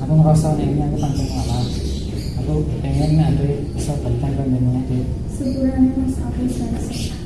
aku ngerasa ini aku pancing malam. aku pengen nanti bisa bentang kan dengan sebulan mas aku selesai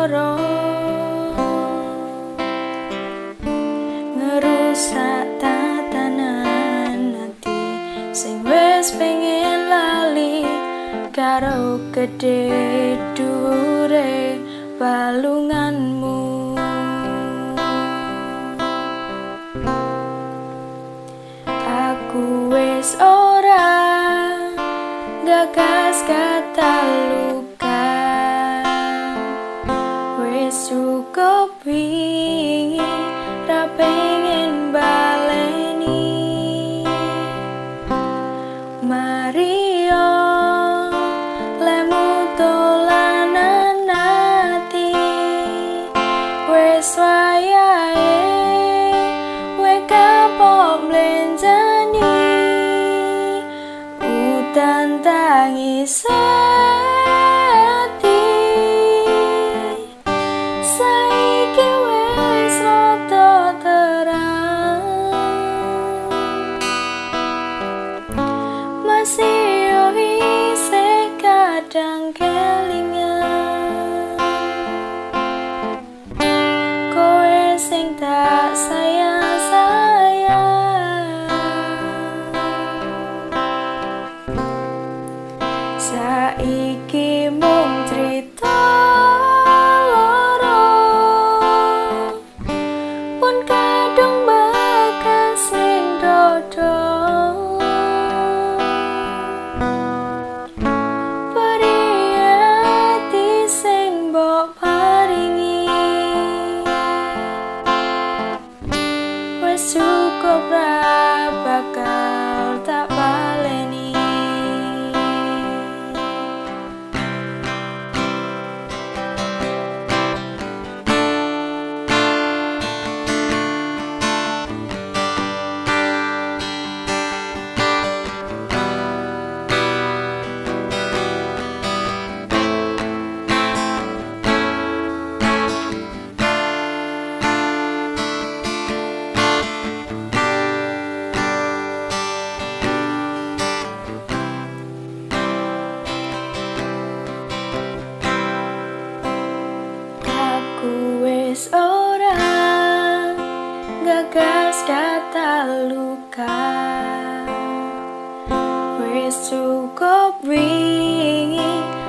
sengsara ngerusak tatanan hati sing wis pengen lali karo gede dure balunganmu. Aku wis ora Wingi ra pengen baleni. Mario lemu dolanan ati Wis wayahe we kapok mlenjani. Udan tangis sing Wis cukup wingi ra